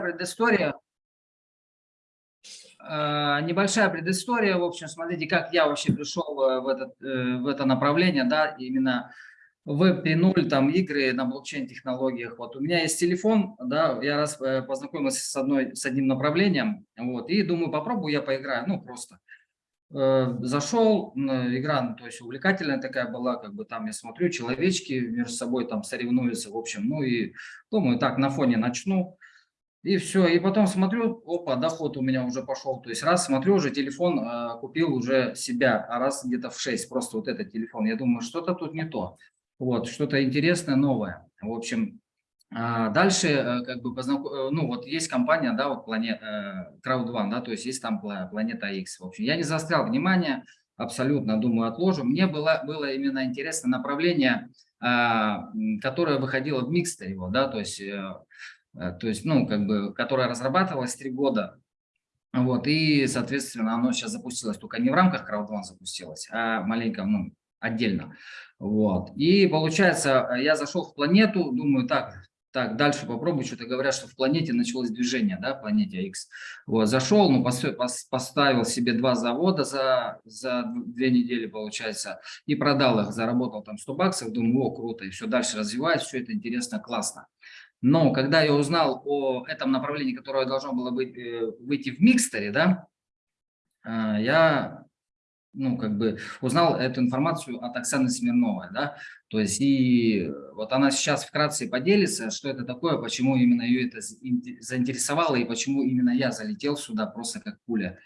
предыстория. Э, небольшая предыстория. В общем, смотрите, как я вообще пришел э, в, этот, э, в это направление, да, именно Web 3.0, там игры на блокчейн-технологиях. Вот у меня есть телефон, да, я раз познакомился с, одной, с одним направлением, вот, и думаю, попробую я поиграю, ну, просто. Зашел, игра, ну, то есть увлекательная такая была, как бы там я смотрю, человечки между собой там соревнуются, в общем, ну и думаю, так, на фоне начну, и все, и потом смотрю, опа, доход у меня уже пошел. То есть раз смотрю, уже телефон э, купил уже себя, а раз где-то в 6, просто вот этот телефон. Я думаю, что-то тут не то. Вот, что-то интересное, новое. В общем, э, дальше э, как бы познаком... Э, ну вот есть компания, да, вот планета э, Crowd1, да, то есть есть там планета X. В общем, я не застрял внимание, абсолютно, думаю, отложу. Мне было, было именно интересно направление, э, которое выходило в микстере, да, то есть... Э, то есть, ну, как бы, которая разрабатывалась три года. Вот, и, соответственно, оно сейчас запустилось только не в рамках Crowd1 запустилось, а маленько, ну, отдельно. Вот. И получается, я зашел в планету, думаю, так, так, дальше попробую, что-то говорят, что в планете началось движение, да, планете X. Вот, зашел, ну, поставил себе два завода за, за две недели, получается, и продал их, заработал там 100 баксов, думаю, о, круто, и все дальше развиваюсь, все это интересно, классно. Но когда я узнал о этом направлении, которое должно было быть, э, выйти в микстере, да, э, я ну, как бы узнал эту информацию от Оксаны Смирновой, да, то есть и вот она сейчас вкратце поделится, что это такое, почему именно ее это заинтересовало и почему именно я залетел сюда просто как пуля.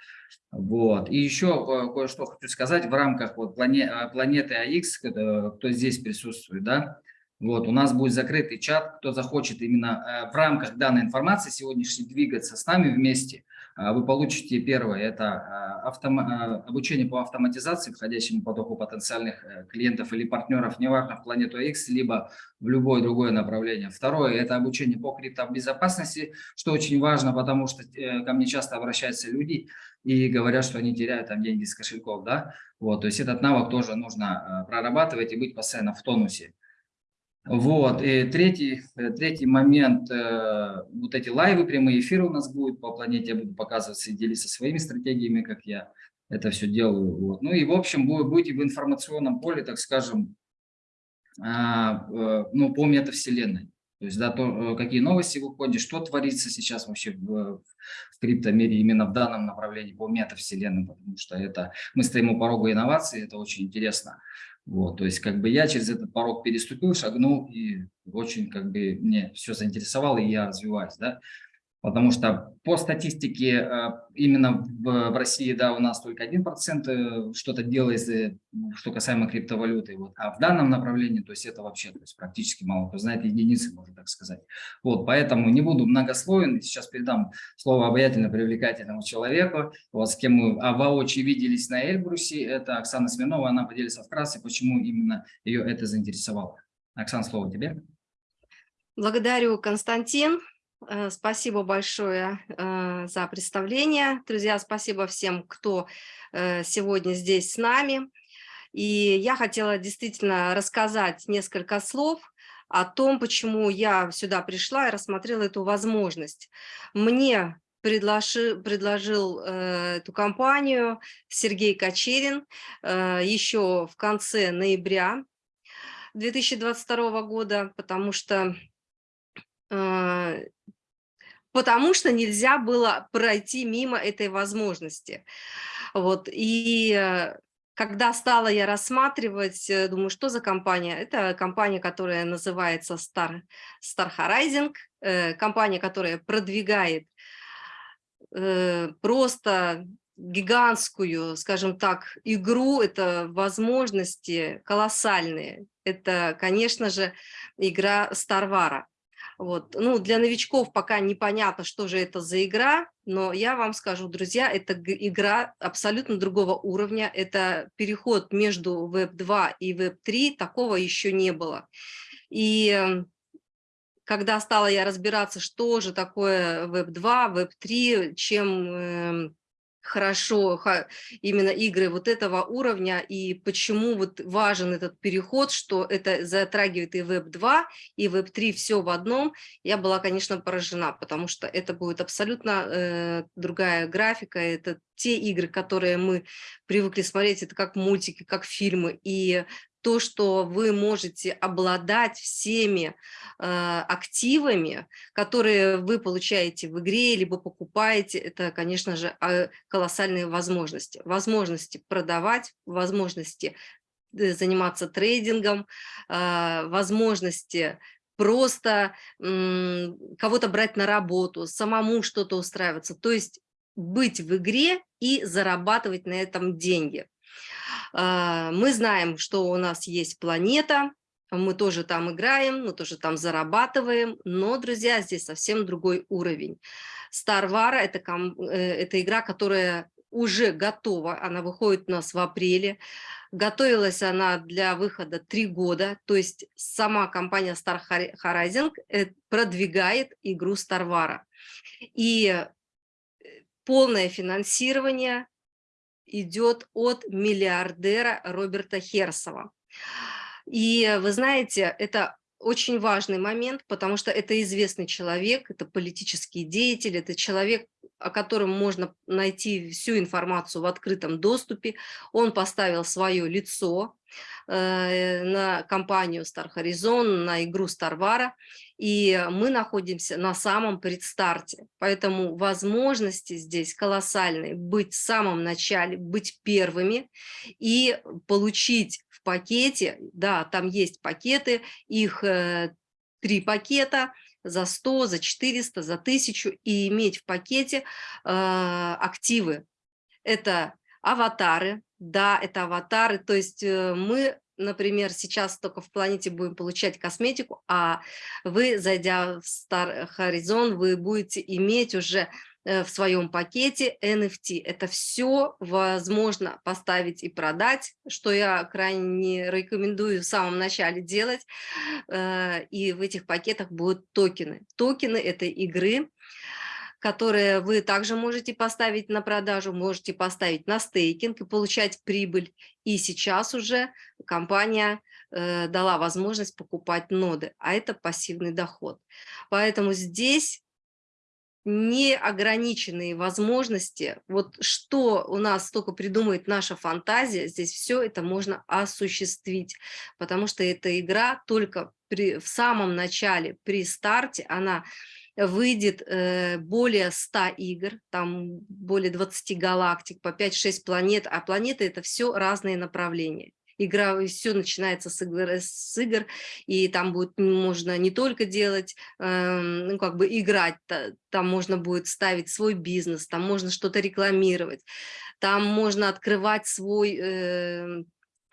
Вот. И еще э, кое-что хочу сказать в рамках вот планеты АХ, кто здесь присутствует, да, вот, у нас будет закрытый чат, кто захочет именно э, в рамках данной информации сегодняшней двигаться с нами вместе, э, вы получите первое, это э, автом... обучение по автоматизации, входящему потоку потенциальных клиентов или партнеров, неважно в планету X, либо в любое другое направление. Второе, это обучение по криптобезопасности, что очень важно, потому что ко мне часто обращаются люди и говорят, что они теряют там деньги с кошельков, да, вот, то есть этот навык тоже нужно прорабатывать и быть постоянно в тонусе. Вот, и третий, э, третий момент, э, вот эти лайвы, прямые эфиры у нас будут по планете, я буду показываться и делиться своими стратегиями, как я это все делаю. Вот. Ну и, в общем, будете в информационном поле, так скажем, а, э, ну, по метавселенной. То есть, да, то, какие новости выходят, что творится сейчас вообще в, в криптомире именно в данном направлении по метавселенным, потому что это мы стоим у порога инноваций, это очень интересно. Вот, то есть как бы я через этот порог переступил, шагнул, и очень как бы мне все заинтересовало, и я развиваюсь, да. Потому что по статистике э, именно в, России, да, у нас только 1% э, что-то делает, э, что касаемо криптовалюты. Вот. А в данном направлении, то есть это вообще то есть практически мало кто знает, единицы, можно так сказать. Вот, поэтому не буду многословен. Сейчас передам слово обаятельно привлекательному человеку, вот, с кем мы воочию виделись на Эльбрусе. Это Оксана Смирнова, она поделится вкратце, почему именно ее это заинтересовало. Оксана, слово тебе. Благодарю, Константин. Э, спасибо большое э, за представление. Друзья, спасибо всем, кто э, сегодня здесь с нами. И я хотела действительно рассказать несколько слов о том, почему я сюда пришла и рассмотрела эту возможность. Мне предложил, предложил э, эту компанию Сергей Кочерин э, еще в конце ноября 2022 года, потому что потому что нельзя было пройти мимо этой возможности. Вот, и э, когда стала я рассматривать, э, думаю, что за компания? Это компания, которая называется Star, Star Horizon, э, компания, которая продвигает просто гигантскую, скажем так, игру, это возможности колоссальные. Это, конечно же, игра Старвара. Вот. Ну, для новичков пока непонятно, что же это за игра, но я вам скажу, друзья, это игра абсолютно другого уровня, это переход между Web2 и Web3, такого еще не было. И эм, когда стала я разбираться, что же такое Web2, Web3, чем, эм, хорошо именно игры вот этого уровня и почему вот важен этот переход, что это затрагивает и Web2, и Web3 все в одном, я была, конечно, поражена, потому что это будет абсолютно э, другая графика, это те игры, которые мы привыкли смотреть, это как мультики, как фильмы, и то, что вы можете обладать всеми э, активами, которые вы получаете в игре, либо покупаете, это, конечно же, э, колоссальные возможности. Возможности продавать, возможности э, заниматься трейдингом, э, возможности просто кого-то брать на работу, самому что-то устраиваться. То есть быть в игре и зарабатывать на этом деньги. А, мы знаем, что у нас есть планета, мы тоже там играем, мы тоже там зарабатываем, но, друзья, здесь совсем другой уровень. Star Wars это, – это игра, которая уже готова, она выходит у нас в апреле. Готовилась она для выхода три года, то есть сама компания Star Horizon э, продвигает игру Star Wars. И э, полное финансирование идет от миллиардера Роберта Херсова. И вы знаете, это очень важный момент, потому что это известный человек, это политический деятель, это человек, о котором можно найти всю информацию в открытом доступе. Он поставил свое лицо на компанию Star Horizon, на игру Starvara, и мы находимся на самом предстарте. Поэтому возможности здесь колоссальные. Быть в самом начале, быть первыми и получить в пакете, да, там есть пакеты, их э, три пакета – за 100, за 400, за 1000 и иметь в пакете э, активы. Это аватары, да, это аватары, то есть э, мы, например, сейчас только в планете будем получать косметику, а вы, зайдя в Star Horizon, вы будете иметь уже Э, в своем пакете NFT. Это все возможно поставить и продать, что я крайне рекомендую в самом начале делать. Э, и в этих пакетах будут токены. Токены этой игры, которые вы также можете поставить на продажу, можете поставить на стейкинг и получать прибыль. И сейчас уже компания э, дала возможность покупать ноды, а это пассивный доход. Поэтому здесь неограниченные возможности. Вот что у нас только придумает наша фантазия, здесь все это можно осуществить, потому что эта игра только при, в самом начале, при старте, она выйдет э, более 100 игр, там более 20 галактик, по 5-6 планет, а планеты это все разные направления. Игра, все начинается с игр, с игр, и там будет можно не только делать, э, ну, как бы играть, там можно будет ставить свой бизнес, там можно что-то рекламировать, там можно открывать свой э,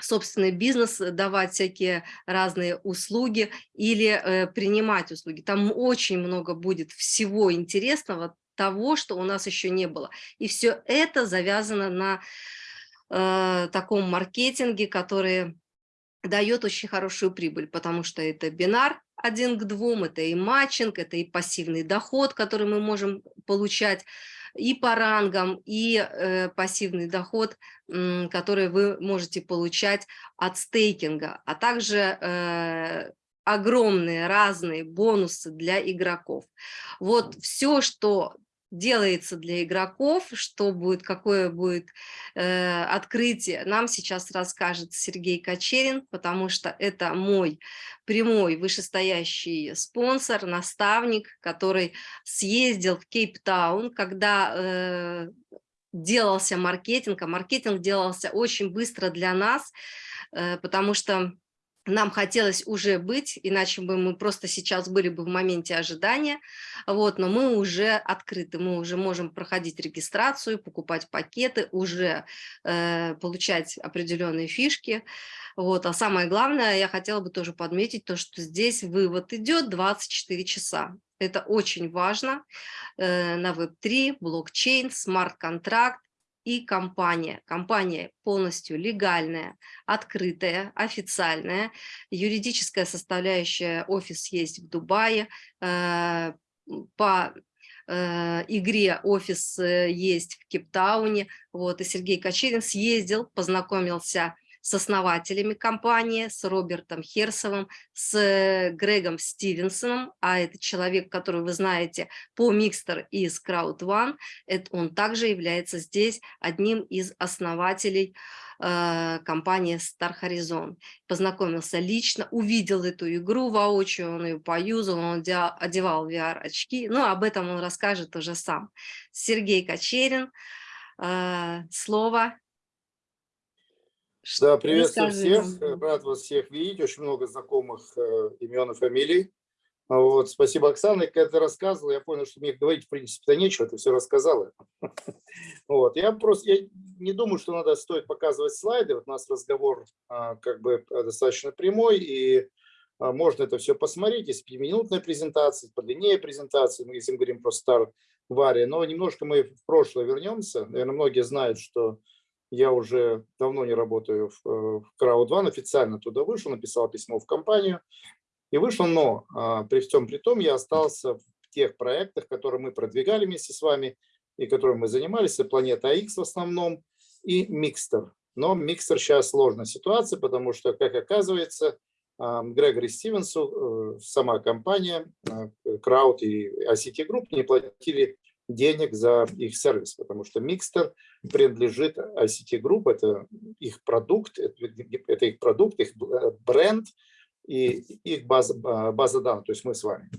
собственный бизнес, давать всякие разные услуги или э, принимать услуги. Там очень много будет всего интересного, того, что у нас еще не было. И все это завязано на э, таком маркетинге, который дает очень хорошую прибыль, потому что это бинар один к двум, это и матчинг, это и пассивный доход, который мы можем получать и по рангам, и э, пассивный доход, э, который вы можете получать от стейкинга, а также э, огромные разные бонусы для игроков. Вот все, что делается для игроков, что будет, какое будет э, открытие, нам сейчас расскажет Сергей Кочерин, потому что это мой прямой вышестоящий спонсор, наставник, который съездил в Кейптаун, когда э, делался маркетинг, а маркетинг делался очень быстро для нас, э, потому что нам хотелось уже быть, иначе бы мы просто сейчас были бы в моменте ожидания, вот, но мы уже открыты, мы уже можем проходить регистрацию, покупать пакеты, уже э, получать определенные фишки, вот, а самое главное, я хотела бы тоже подметить то, что здесь вывод идет 24 часа, это очень важно. Э, на Web3, блокчейн, смарт-контракт, и компания. Компания полностью легальная, открытая, официальная. Юридическая составляющая, офис есть в Дубае. Э, по э, игре офис э, есть в Кейптауне, вот, и Сергей Кочерин съездил, познакомился с основателями компании, с Робертом Херсовым, с Грегом Стивенсоном, а это человек, который вы знаете по Mixter из Crowd One, это он также является здесь одним из основателей э, компании Star Horizon. Познакомился лично, увидел эту игру воочию, он ее поюзал, он одевал VR-очки, но об этом он расскажет уже сам. Сергей Кочерин, э, слово да, приветствую всех, рад вас всех видеть, очень много знакомых э, имен и фамилий. Вот, спасибо, Оксана. Когда ты рассказывала, я понял, что мне говорить, в принципе-то нечего, ты все рассказала. Вот, я просто я не думаю, что надо стоит показывать слайды. Вот у нас разговор а, как бы достаточно прямой, и а, можно это все посмотреть. Есть пятиминутная презентация, подлиннее презентация, мы если мы говорим про Star Varia. Но немножко мы в прошлое вернемся. Наверное, многие знают, что я уже давно не работаю в, э, в Crowd1, официально туда вышел, написал письмо в компанию и вышел, но а, при всем при том я остался в тех проектах, которые мы продвигали вместе с вами и которыми мы занимались, и Планета X в основном, и Микстер. Но Микстер сейчас сложная ситуация, потому что, как оказывается, а, Грегори Стивенсу, э, сама компания, Crowd и ICT Group не платили денег за их сервис, потому что Mixter принадлежит ICT Group, это их продукт, это их продукт, их бренд и их база, база данных, то есть мы с вами.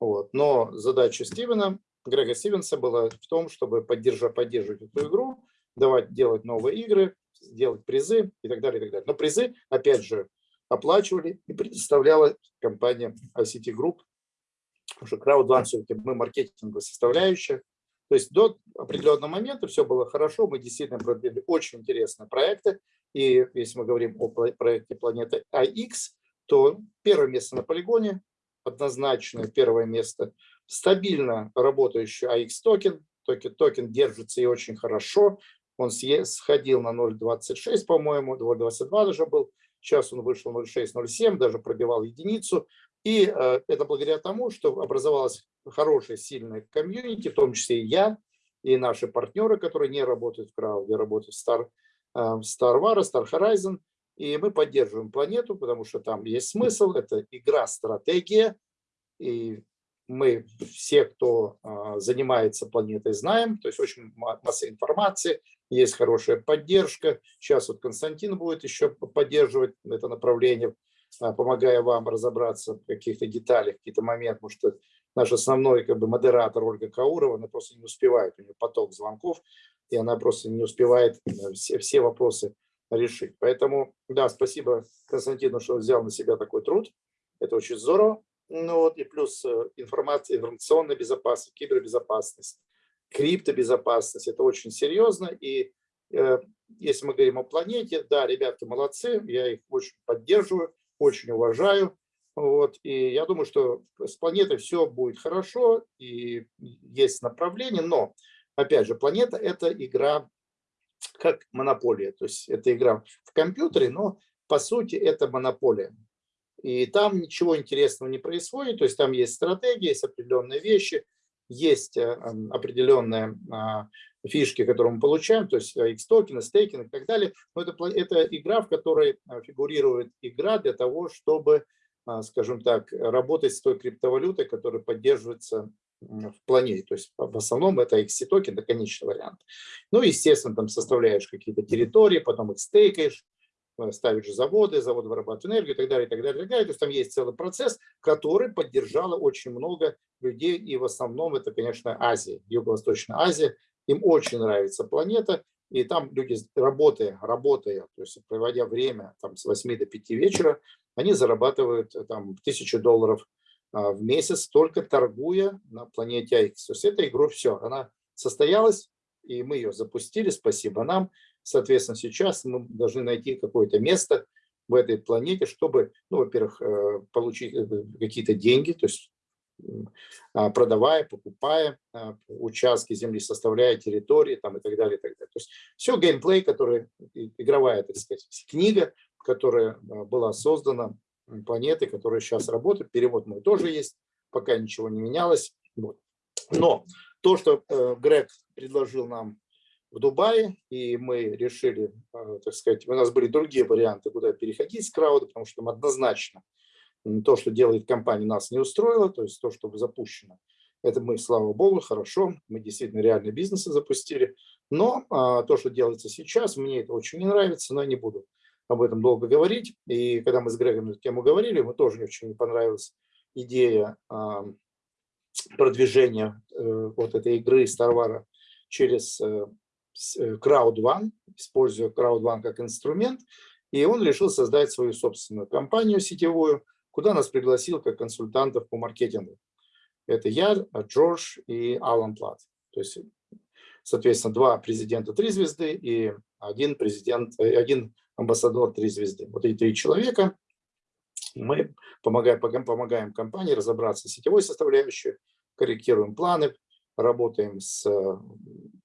Вот. Но задача Стивена, Грега Стивенса была в том, чтобы поддерживать, поддерживать эту игру, давать делать новые игры, делать призы и так далее. И так далее. Но призы, опять же, оплачивали и предоставляла компания ICT Group, потому что Crowd все-таки мы маркетинговая составляющая, то есть до определенного момента все было хорошо, мы действительно продвинули очень интересные проекты. И если мы говорим о проекте Planet IX, то первое место на полигоне, однозначно первое место, стабильно работающий IX токен, токен, токен держится и очень хорошо, он сходил на 0.26, по-моему, 0.22 даже был, сейчас он вышел 0.6-0.7, даже пробивал единицу. И э, это благодаря тому, что образовалась хорошая, сильная комьюнити, в том числе и я, и наши партнеры, которые не работают в крауде, работают в Star, э, Star Wars, Star Horizon. И мы поддерживаем планету, потому что там есть смысл, это игра-стратегия. И мы все, кто э, занимается планетой, знаем, то есть очень масса информации, есть хорошая поддержка. Сейчас вот Константин будет еще поддерживать это направление помогая вам разобраться в каких-то деталях, какие-то моменты, потому что наш основной как бы, модератор Ольга Каурова, она просто не успевает, у нее поток звонков, и она просто не успевает э, все, все вопросы решить. Поэтому, да, спасибо Константину, что взял на себя такой труд, это очень здорово. Ну вот, и плюс э, информация, информационная безопасность, кибербезопасность, криптобезопасность, это очень серьезно, и э, если мы говорим о планете, да, ребятки молодцы, я их очень поддерживаю, очень уважаю. Вот, и я думаю, что с планетой все будет хорошо, и есть направление, но, опять же, планета – это игра как монополия, то есть это игра в компьютере, но по сути это монополия. И там ничего интересного не происходит, то есть там есть стратегия, есть определенные вещи, есть э, определенные а, фишки, которые мы получаем, то есть X-токены, стейкинг и так далее. Но это, это игра, в которой а, фигурирует игра для того, чтобы, а, скажем так, работать с той криптовалютой, которая поддерживается в планете. То есть в основном это XC-токен, это конечный вариант. Ну, естественно, там составляешь какие-то территории, потом их стейкаешь, э, ставишь заводы, заводы вырабатывают энергию и так далее, и так далее, и так далее. То есть там есть целый процесс, который поддержало очень много людей, и в основном это, конечно, Азия, Юго-Восточная Азия, им очень нравится планета, и там люди, работая, работая, то есть проводя время там, с 8 до 5 вечера, они зарабатывают э, там, тысячу долларов а, в месяц, только торгуя на планете X. То есть эта игра все, она состоялась, и мы ее запустили, спасибо нам. Соответственно, сейчас мы должны найти какое-то место в этой планете, чтобы, ну, во-первых, э, получить э, какие-то деньги, то есть продавая, покупая а, участки земли, составляя территории там, и так далее. И так далее. То есть все геймплей, который, игровая, так сказать, книга, которая а, была создана планетой, которая сейчас работает. Перевод мой тоже есть, пока ничего не менялось. Но то, что э, Грег предложил нам в Дубае, и мы решили, так сказать, у нас были другие варианты, куда переходить с крауда, потому что там однозначно то, что делает компания, нас не устроило, то есть то, что запущено. Это мы, слава богу, хорошо, мы действительно реальные бизнесы запустили. Но а, то, что делается сейчас, мне это очень не нравится, но я не буду об этом долго говорить. И когда мы с Грегом эту тему говорили, мы тоже очень не понравилась идея а, продвижения э, вот этой игры Старвара через э, э Crowd1, используя Crowd1 как инструмент. И он решил создать свою собственную компанию сетевую, куда нас пригласил как консультантов по маркетингу. Это я, Джордж и Алан Плат. То есть, соответственно, два президента три звезды и один президент, э, один амбассадор три звезды. Вот эти три человека. Мы помогаем, помогаем компании разобраться с сетевой составляющей, корректируем планы, работаем с,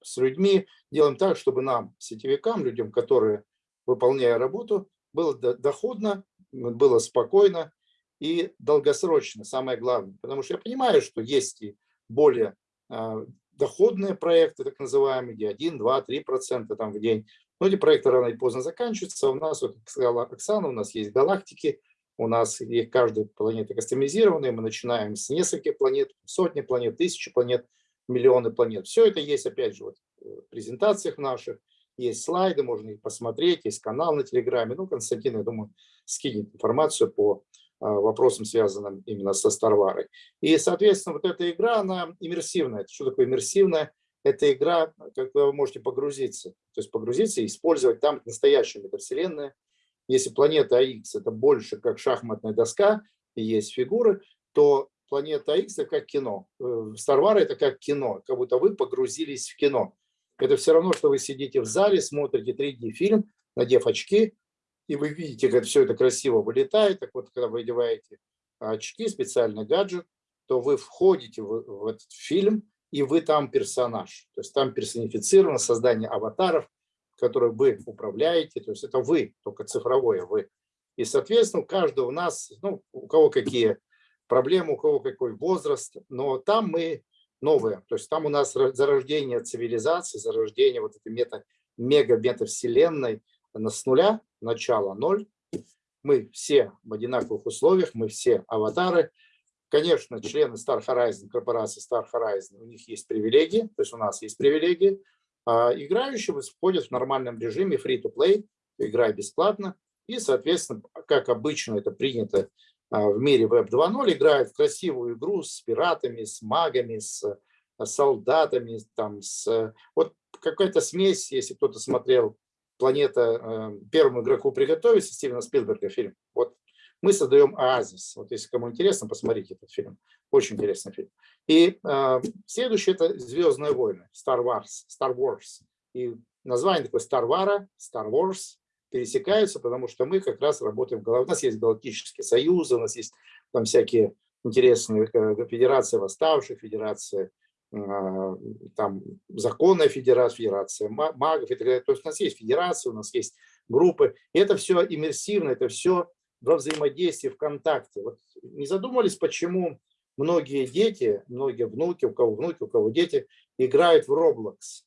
с людьми, делаем так, чтобы нам, сетевикам, людям, которые, выполняя работу, было доходно, было спокойно, и долгосрочно, самое главное. Потому что я понимаю, что есть и более э, доходные проекты, так называемые, где 1, 2, 3 процента там в день. Но эти проекты рано или поздно заканчиваются. У нас, вот, как сказала Оксана, у нас есть галактики, у нас и каждая планета кастомизированная, мы начинаем с нескольких планет, сотни планет, тысячи планет, миллионы планет. Все это есть, опять же, вот, в презентациях наших, есть слайды, можно их посмотреть, есть канал на Телеграме. Ну, Константин, я думаю, скинет информацию по а, вопросам, связанным именно со Старварой. И, соответственно, вот эта игра, она иммерсивная. Что такое иммерсивная? Это игра, когда вы можете погрузиться. То есть погрузиться и использовать там настоящую метавселенную. Если планета АХ это больше как шахматная доска и есть фигуры, то планета АХ это как кино. Старвара это как кино, как будто вы погрузились в кино. Это все равно, что вы сидите в зале, смотрите 3D-фильм, надев очки, и вы видите, как все это красиво вылетает. Так вот, когда вы одеваете очки, специальный гаджет, то вы входите в, в этот фильм, и вы там персонаж. То есть там персонифицировано создание аватаров, которые вы управляете. То есть это вы, только цифровое вы. И, соответственно, у каждого у нас, ну, у кого какие проблемы, у кого какой возраст, но там мы новые. То есть там у нас зарождение цивилизации, зарождение вот этой мета, мега-метавселенной, с нуля, начало ноль. Мы все в одинаковых условиях, мы все аватары. Конечно, члены Star Horizon, корпорации Star Horizon, у них есть привилегии, то есть у нас есть привилегии. А играющие входят в нормальном режиме free-to-play, играй бесплатно. И, соответственно, как обычно это принято а, в мире Web 2.0, играют в красивую игру с пиратами, с магами, с солдатами, там, с... Вот какая-то смесь, если кто-то смотрел планета э, первому игроку приготовиться, Стивена Спилберга фильм. Вот мы создаем оазис. Вот если кому интересно, посмотрите этот фильм. Очень интересный фильм. И э, следующий это Звездные войны, Star Wars, Star Wars. И название такое Star Wars, Star Wars пересекаются, потому что мы как раз работаем в голове. У нас есть галактические союзы, у нас есть там всякие интересные э, федерации восставших, федерации там законная федерация, федерация магов и так далее. То есть у нас есть федерация, у нас есть группы. И это все иммерсивно, это все во взаимодействии, в контакте. Вот не задумались, почему многие дети, многие внуки, у кого внуки, у кого дети, играют в Roblox.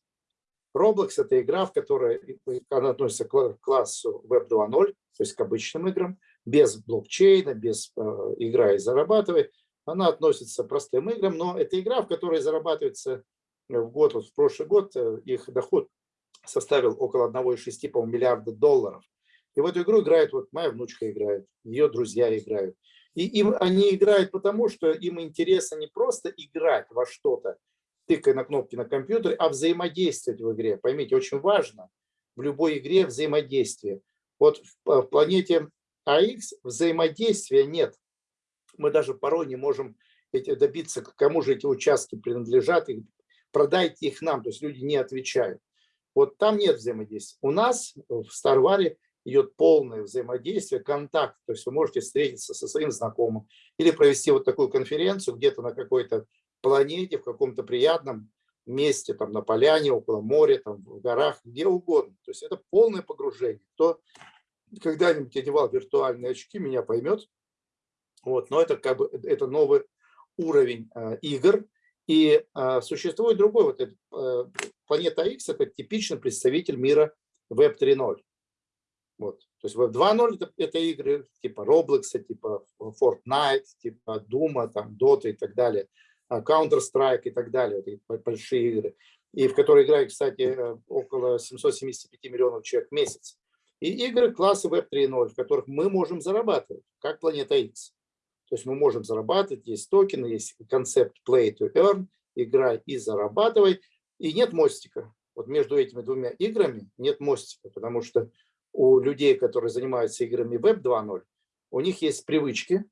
Roblox – это игра, в которой она относится к классу Web 2.0, то есть к обычным играм, без блокчейна, без э, игра и зарабатывай. Она относится к простым играм, но это игра, в которой зарабатывается в год, вот в прошлый год э, их доход составил около 1,6 миллиарда долларов. И в эту игру играет, вот моя внучка играет, ее друзья играют. И им, они играют потому, что им интересно не просто играть во что-то, тыкая на кнопки на компьютере, а взаимодействовать в игре. Поймите, очень важно в любой игре взаимодействие. Вот в планете АХ взаимодействия нет мы даже порой не можем эти, добиться, кому же эти участки принадлежат, и продайте их нам, то есть люди не отвечают. Вот там нет взаимодействия. У нас в Старваре идет полное взаимодействие, контакт, то есть вы можете встретиться со своим знакомым или провести вот такую конференцию где-то на какой-то планете, в каком-то приятном месте, там на поляне, около моря, там в горах, где угодно. То есть это полное погружение. Кто когда-нибудь одевал виртуальные очки, меня поймет, вот, но это как бы это новый уровень э, игр. И э, существует другой, вот этот, э, планета X – это типичный представитель мира Web 3.0. Вот. То есть Web 2.0 это, это игры типа Roblox, типа Fortnite, типа Doom, там, Dota и так далее, а, Counter-Strike и так далее, это большие игры, и в которые играет, кстати, э, около 775 миллионов человек в месяц. И игры класса Web 3.0, в которых мы можем зарабатывать, как Планета X. То есть мы можем зарабатывать, есть токены, есть концепт play to earn, играй и зарабатывай, и нет мостика. Вот между этими двумя играми нет мостика, потому что у людей, которые занимаются играми Web 2.0, у них есть привычки,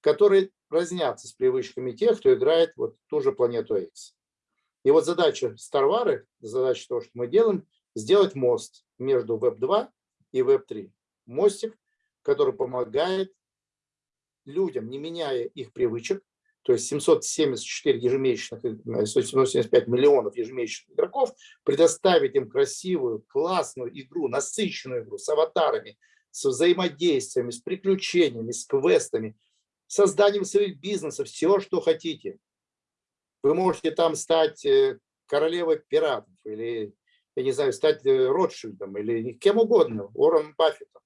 которые разнятся с привычками тех, кто играет вот ту же планету X. И вот задача Старвары, задача того, что мы делаем, сделать мост между Web 2 и Web 3. Мостик, который помогает людям, не меняя их привычек, то есть 774 ежемесячных, 775 э, миллионов ежемесячных игроков, предоставить им красивую, классную игру, насыщенную игру с аватарами, с взаимодействиями, с приключениями, с квестами, созданием своих бизнесов, все, что хотите. Вы можете там стать э, королевой пиратов или, я не знаю, стать э, Ротшильдом или кем угодно, Уорреном Баффетом.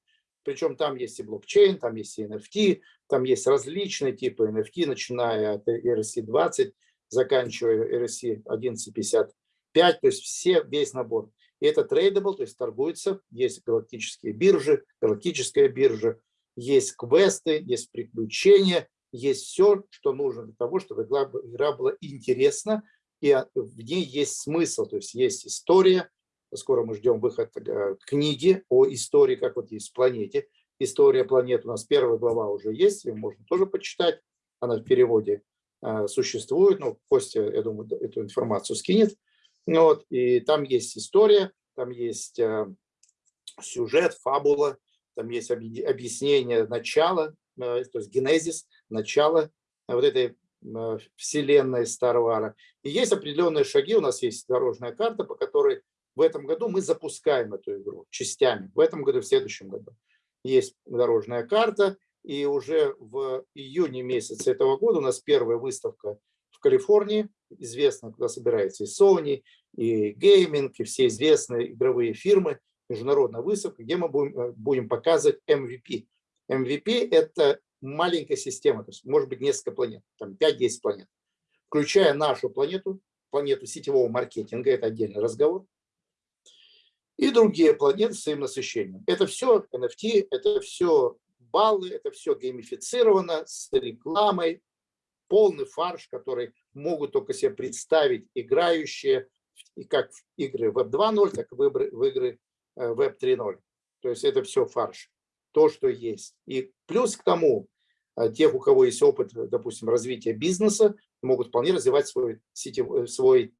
Причем там есть и блокчейн, там есть и NFT, там есть различные типы NFT, начиная от ERC-20, заканчивая ERC 1155, то есть все, весь набор. И это tradable, то есть торгуется, есть галактические биржи, галактическая биржа, есть квесты, есть приключения, есть все, что нужно для того, чтобы игра была интересна, и в ней есть смысл, то есть есть история, скоро мы ждем выход э, книги о истории, как вот есть в планете, история планет, у нас первая глава уже есть, ее можно тоже почитать, она в переводе э, существует, ну, Костя, я думаю, эту информацию скинет, ну вот, и там есть история, там есть э, сюжет, фабула, там есть объяснение начала, то есть генезис, начало вот этой вселенной Старвара. И есть определенные шаги, у нас есть дорожная карта, по которой в этом году мы запускаем эту игру частями. В этом году, в следующем году. Есть дорожная карта. И уже в июне месяце этого года у нас первая выставка в Калифорнии. Известно, куда собирается и Sony, и Gaming, и все известные игровые фирмы. Международная выставка, где мы будем, э, будем показывать MVP. MVP – это маленькая система, то есть может быть несколько планет, там 5-10 планет, включая нашу планету, планету сетевого маркетинга, это отдельный разговор, и другие планеты с своим насыщением. Это все NFT, это все баллы, это все геймифицировано с рекламой, полный фарш, который могут только себе представить играющие, и как в игры Web 2.0, так и в игры, Web 3.0. То есть это все фарш, то, что есть. И плюс к тому, э, тех, у кого есть опыт, допустим, развития бизнеса, могут вполне развивать свой, сетевой, свой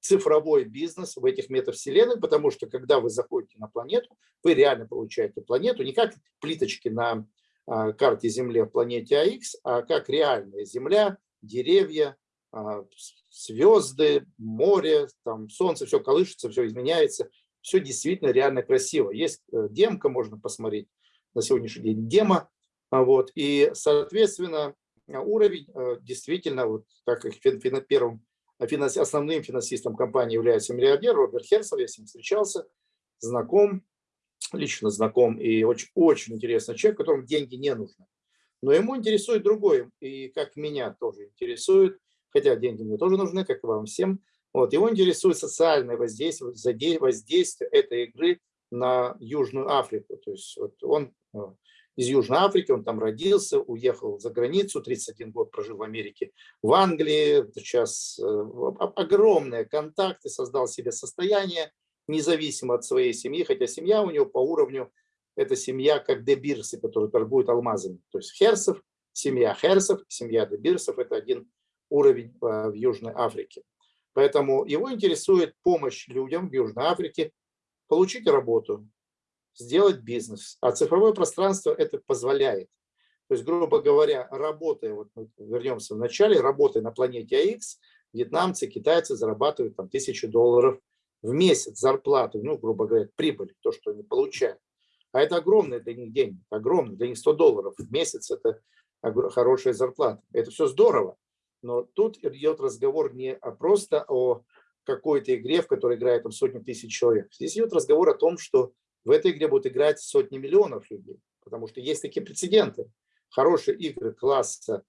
цифровой бизнес в этих метавселенных, потому что когда вы заходите на планету, вы реально получаете планету не как плиточки на а, карте Земли в планете АХ, а как реальная Земля, деревья, а, звезды, море, там солнце, все колышется, все изменяется, все действительно реально красиво. Есть э, демка, можно посмотреть на сегодняшний день демо, а, вот, и, соответственно, уровень э, действительно, вот как их в первом основным финансистом компании является миллиардер Роберт Херсов, я с ним встречался, знаком, лично знаком, и очень, очень интересный человек, которому деньги не нужны. Но ему интересует другое, и как меня тоже интересует, хотя деньги мне тоже нужны, как и вам всем, вот, его интересует социальное воздействие, воздействие этой игры на Южную Африку. То есть вот он э, из Южной Африки, он там родился, уехал за границу, 31 год прожил в Америке, в Англии, сейчас э, огромные контакты, создал себе состояние, независимо от своей семьи, хотя семья у него по уровню, это семья как Дебирсы, которые торгуют алмазами. То есть Херсов, семья Херсов, семья Дебирсов – это один уровень э, в Южной Африке. Поэтому его интересует помощь людям в Южной Африке получить работу, сделать бизнес. А цифровое пространство это позволяет. То есть, грубо говоря, работая, вот вернемся в начале, работая на планете АХ, вьетнамцы, китайцы зарабатывают там тысячи долларов в месяц зарплату, ну, грубо говоря, прибыль, то, что они получают. А это огромные для них деньги, огромные, для них 100 долларов в месяц – это хорошая зарплата. Это все здорово. Но тут идет разговор не просто о какой-то игре, в которой играет там сотни тысяч человек. Здесь идет разговор о том, что в этой игре будут играть сотни миллионов людей, потому что есть такие прецеденты. Хорошие игры класса,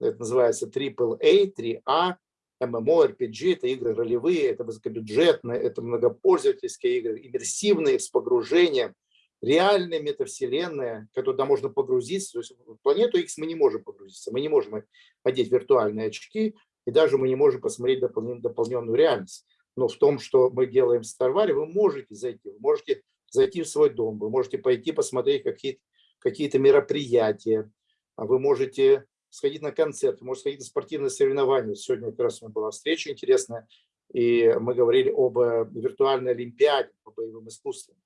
это называется AAA, 3A, MMO, RPG, это игры ролевые, это высокобюджетные, это многопользовательские игры, иммерсивные, с погружением, реальная метавселенная, туда можно погрузиться. То есть в планету X мы не можем погрузиться, мы не можем одеть виртуальные очки, и даже мы не можем посмотреть дополненную, реальность. Но в том, что мы делаем в Старваре, вы можете зайти, вы можете зайти в свой дом, вы можете пойти посмотреть какие-то какие, -то, мероприятия, а вы можете сходить на концерт, вы можете сходить на спортивные соревнования. Сегодня как раз у нас была встреча интересная, и мы говорили об э, виртуальной олимпиаде по боевым искусствам.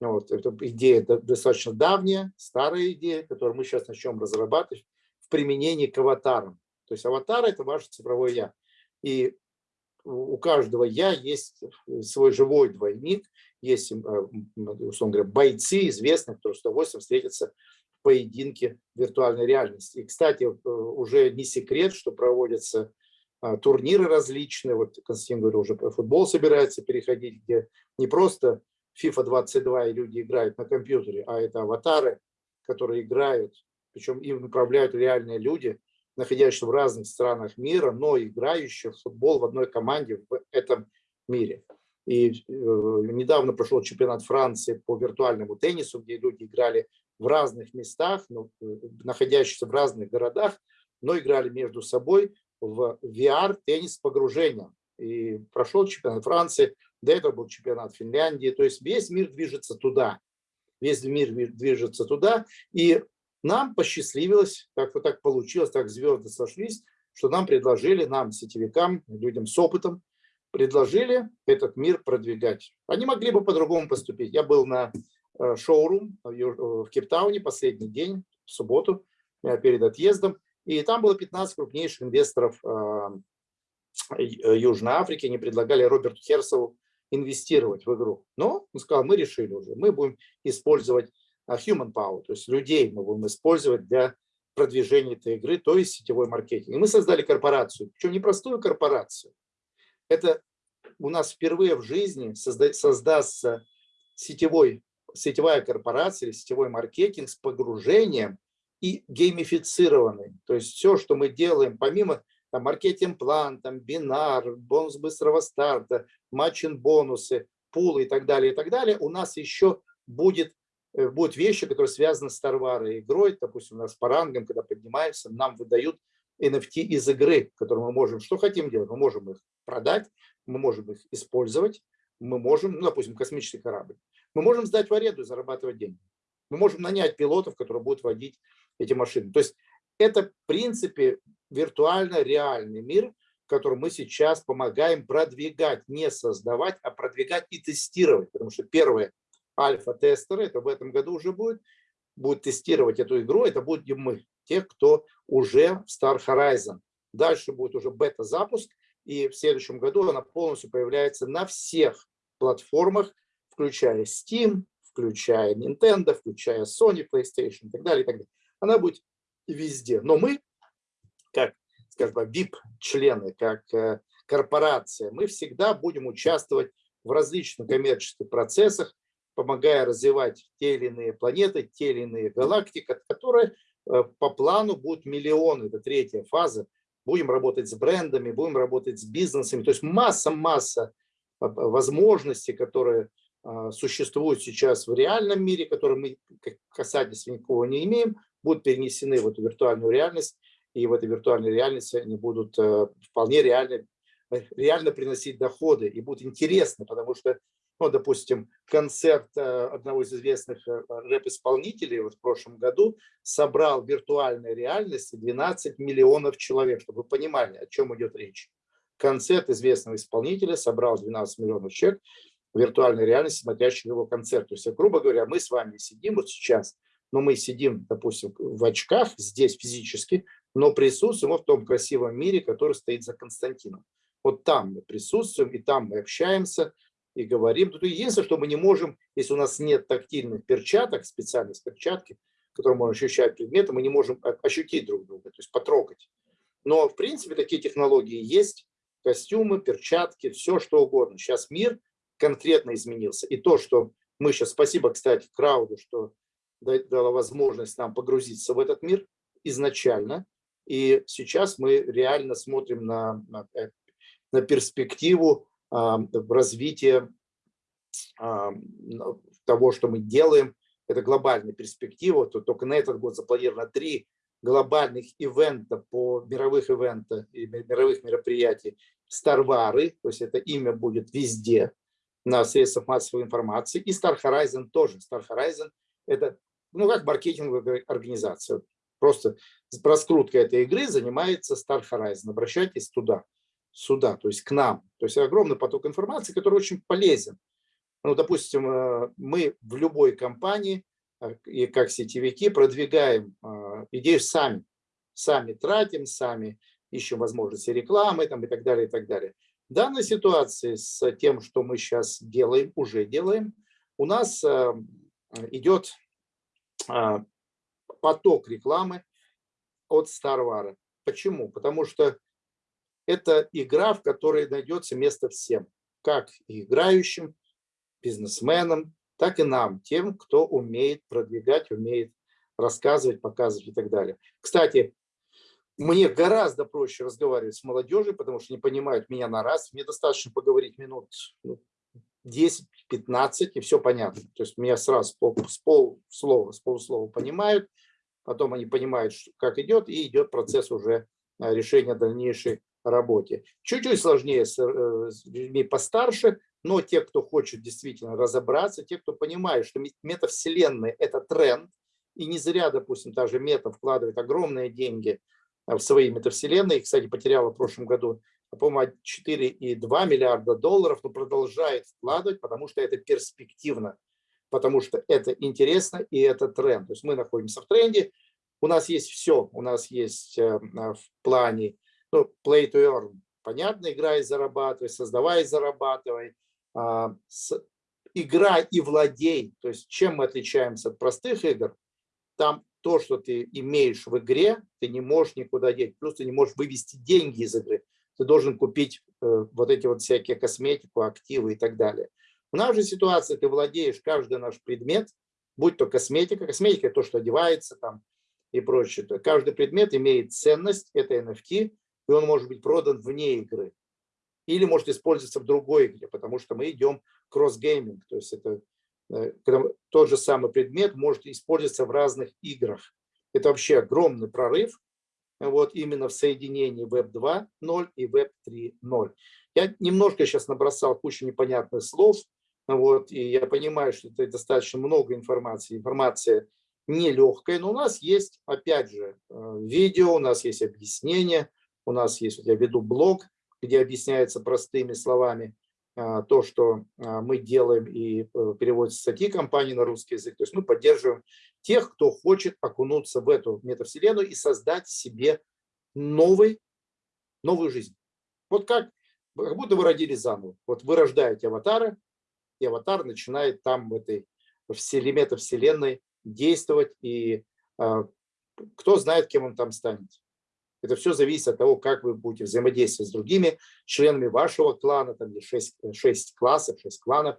Вот, это идея достаточно давняя, старая идея, которую мы сейчас начнем разрабатывать в применении к аватарам. То есть аватар – это ваше цифровое «я». И у каждого «я» есть свой живой двойник, есть, э, условно говоря, бойцы известные, которые с удовольствием встретятся в поединке виртуальной реальности. И, кстати, э, уже не секрет, что проводятся а, турниры различные. Вот Константин говорил, уже футбол собирается переходить, где не просто FIFA 22 и люди играют на компьютере, а это аватары, которые играют, причем им управляют реальные люди, находящиеся в разных странах мира, но играющие в футбол в одной команде в этом мире. И э, недавно прошел чемпионат Франции по виртуальному теннису, где люди играли в разных местах, ну, находящиеся в разных городах, но играли между собой в VR-теннис с погружением. И прошел чемпионат Франции, до этого был чемпионат Финляндии. То есть весь мир движется туда. Весь мир движется туда. И нам посчастливилось, как вот так получилось, так звезды сошлись, что нам предложили, нам, сетевикам, людям с опытом, предложили этот мир продвигать. Они могли бы по-другому поступить. Я был на э, шоурум в Кейптауне последний день, в субботу, э, перед отъездом, и там было 15 крупнейших инвесторов э, Южной Африки. Они предлагали Роберту Херсову инвестировать в игру. Но он сказал, мы решили уже, мы будем использовать human power, то есть людей мы будем использовать для продвижения этой игры, то есть сетевой маркетинг. И мы создали корпорацию, причем не простую корпорацию. Это у нас впервые в жизни созда создастся сетевой, сетевая корпорация, сетевой маркетинг с погружением и геймифицированный. То есть все, что мы делаем, помимо там, маркетинг-план, там, бинар, бонус быстрого старта, матчин-бонусы, пулы и так далее, и так далее, у нас еще будет, э, будут вещи, которые связаны с Тарварой игрой. Допустим, у нас по рангам, когда поднимаемся, нам выдают NFT из игры, которые мы можем, что хотим делать, мы можем их продать, мы можем их использовать, мы можем, ну, допустим, космический корабль, мы можем сдать в аренду и зарабатывать деньги. Мы можем нанять пилотов, которые будут водить эти машины. То есть это, в принципе, виртуально реальный мир, который мы сейчас помогаем продвигать, не создавать, а продвигать и тестировать. Потому что первые альфа-тестеры, это в этом году уже будет, будут тестировать эту игру, это будем мы, тех, кто уже в Star Horizon. Дальше будет уже бета-запуск, и в следующем году она полностью появляется на всех платформах, включая Steam, включая Nintendo, включая Sony, PlayStation и так далее. И так далее. Она будет везде. Но мы как, скажем, VIP-члены, как э, корпорация, мы всегда будем участвовать в различных коммерческих процессах, помогая развивать те или иные планеты, те или иные галактики, которые э, по плану будут миллионы, это третья фаза. Будем работать с брендами, будем работать с бизнесами. То есть масса-масса э, возможностей, которые существуют сейчас в реальном мире, которые мы касательства никакого не имеем, будут перенесены в эту виртуальную реальность и в этой виртуальной реальности они будут э, вполне реально, э, реально приносить доходы и будут интересны, потому что, ну, допустим, концерт э, одного из известных рэп-исполнителей вот в прошлом году собрал в виртуальной реальности 12 миллионов человек, чтобы вы понимали, о чем идет речь. Концерт известного исполнителя собрал 12 миллионов человек в виртуальной реальности, смотрящих его концерт. То есть, грубо говоря, мы с вами сидим вот сейчас, но мы сидим, допустим, в очках здесь физически, но присутствуем в том красивом мире, который стоит за Константином. Вот там мы присутствуем, и там мы общаемся, и говорим. Тут единственное, что мы не можем, если у нас нет тактильных перчаток, специальных перчатки, которые можно ощущать предметы, мы не можем ощутить друг друга, то есть потрогать. Но, в принципе, такие технологии есть. Костюмы, перчатки, все что угодно. Сейчас мир конкретно изменился. И то, что мы сейчас, спасибо, кстати, Крауду, что дала возможность нам погрузиться в этот мир изначально. И сейчас мы реально смотрим на, на, э, на перспективу развития а, того, что мы делаем. Это глобальная перспектива. То только на этот год запланировано три глобальных ивента по мировых ивента мировых мероприятий Старвары, то есть это имя будет везде на средствах массовой информации, и Star Horizon тоже. Star Horizon это ну как маркетинговая организация. Просто раскруткой этой игры занимается Star Horizon. Обращайтесь туда, сюда, то есть к нам. То есть огромный поток информации, который очень полезен. Ну, допустим, э, мы в любой компании, э, и как сетевики, продвигаем э, идею сами. Сами тратим, сами ищем возможности рекламы там, и так далее, и так далее. В данной ситуации с тем, что мы сейчас делаем, уже делаем, у нас идет поток рекламы от Старвара. Почему? Потому что это игра, в которой найдется место всем, как играющим, бизнесменам, так и нам, тем, кто умеет продвигать, умеет рассказывать, показывать и так далее. Кстати, мне гораздо проще разговаривать с молодежью, потому что не понимают меня на раз. Мне достаточно поговорить минут ну, 10-15, и все понятно. То есть меня сразу с, пол, с полслова, с полуслова понимают, потом они понимают, как идет, и идет процесс уже э, решения дальнейшей работе. Чуть-чуть сложнее с, э, с людьми постарше, но те, кто хочет действительно разобраться, те, кто понимает, что метавселенная – это тренд, и не зря, допустим, та же мета вкладывает огромные деньги э, в свои метавселенные. Кстати, потеряла в прошлом году по-моему, 4,2 миллиарда долларов, но продолжает вкладывать, потому что это перспективно, потому что это интересно и это тренд. То есть мы находимся в тренде, у нас есть все, у нас есть э, в плане ну, play to earn, понятно, играй, зарабатывай, создавай, зарабатывай, а, играй и владей, то есть чем мы отличаемся от простых игр, там то, что ты имеешь в игре, ты не можешь никуда деть, плюс ты не можешь вывести деньги из игры. Ты должен купить э, вот эти вот всякие косметику, активы и так далее. У нас же ситуация, ты владеешь каждый наш предмет, будь то косметика, косметика – то, что одевается там и прочее. Каждый предмет имеет ценность, это NFT, и он может быть продан вне игры. Или может использоваться в другой игре, потому что мы идем cross-gaming, то есть это э, тот же самый предмет может использоваться в разных играх. Это вообще огромный прорыв, вот именно в соединении Web 2.0 и Web 3.0. Я немножко сейчас набросал кучу непонятных слов, вот, и я понимаю, что это достаточно много информации. Информация нелегкая, но у нас есть, опять же, э, видео, у нас есть объяснение, у нас есть, я веду блог, где объясняется простыми словами а, то, что а, мы делаем и э, переводится статьи компании на русский язык. То есть мы поддерживаем тех, кто хочет окунуться в эту метавселенную и создать себе новый, новую жизнь. Вот как, как будто вы родились заново. Вот вы рождаете аватара, и аватар начинает там в этой вселе, метавселенной действовать, и а, кто знает, кем он там станет. Это все зависит от того, как вы будете взаимодействовать с другими членами вашего клана, там 6, 6 классов, 6 кланов,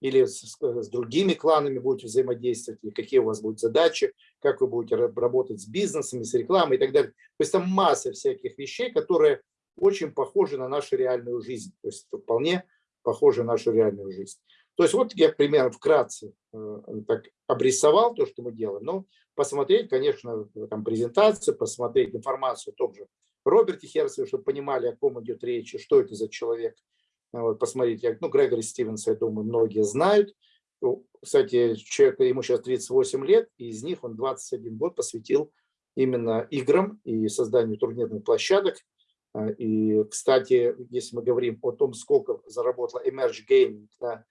или с, с другими кланами будете взаимодействовать, или какие у вас будут задачи, как вы будете работать с бизнесами, с рекламой и так далее. То есть там масса всяких вещей, которые очень похожи на нашу реальную жизнь. То есть вполне похожи на нашу реальную жизнь. То есть вот я примерно вкратце э, так обрисовал то, что мы делаем. Но посмотреть, конечно, там презентацию, посмотреть информацию о том же Роберте Херцеве, чтобы понимали, о ком идет речь, что это за человек. Вот, посмотреть, ну, Грегори Стивенса, я думаю, многие знают. Кстати, человек, ему сейчас 38 лет, и из них он 21 год посвятил именно играм и созданию турнирных площадок. И, кстати, если мы говорим о том, сколько заработала Emerge Gaming на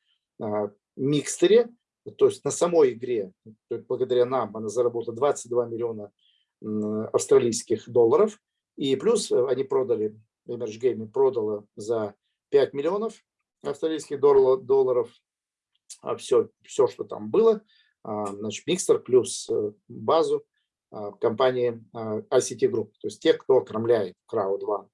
микстере, то есть на самой игре, благодаря нам, она заработала 22 миллиона австралийских долларов. И плюс э, они продали, Emerge Gaming продала за 5 миллионов австралийских долларов все, все, что там было. А, значит, микстер плюс э, базу а, компании а, ICT Group, то есть тех, кто окормляет Crowd One.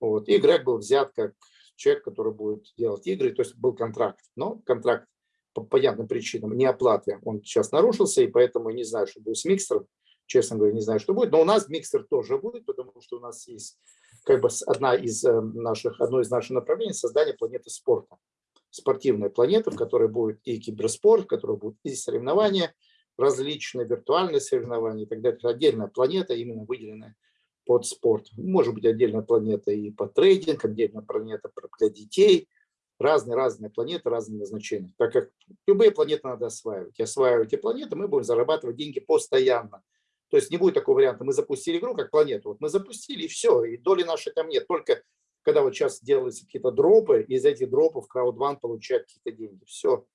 Вот. И Грег был взят как человек, который будет делать игры, то есть был контракт. Но контракт по понятным причинам не оплаты, он сейчас нарушился, и поэтому не знаю, что будет с миксером, честно говоря, не знаю, что будет. Но у нас миксер тоже будет, потому что у нас есть как бы одна из э, наших, одно из наших направлений – создание планеты спорта. Спортивная планета, в которой будет и киберспорт, в которой будут и соревнования, различные виртуальные соревнования и так далее. Это отдельная планета, именно выделенная под спорт. Может быть отдельная планета и по трейдинг, отдельная планета для детей. Разные-разные планеты, разные назначения. Так как любые планеты надо осваивать. И осваивать эти планеты мы будем зарабатывать деньги постоянно. То есть не будет такого варианта, мы запустили игру как планету, вот мы запустили и все, и доли нашей там нет. Только когда вот сейчас делаются какие-то дропы, из этих дропов CrowdOne получает какие-то деньги. Все.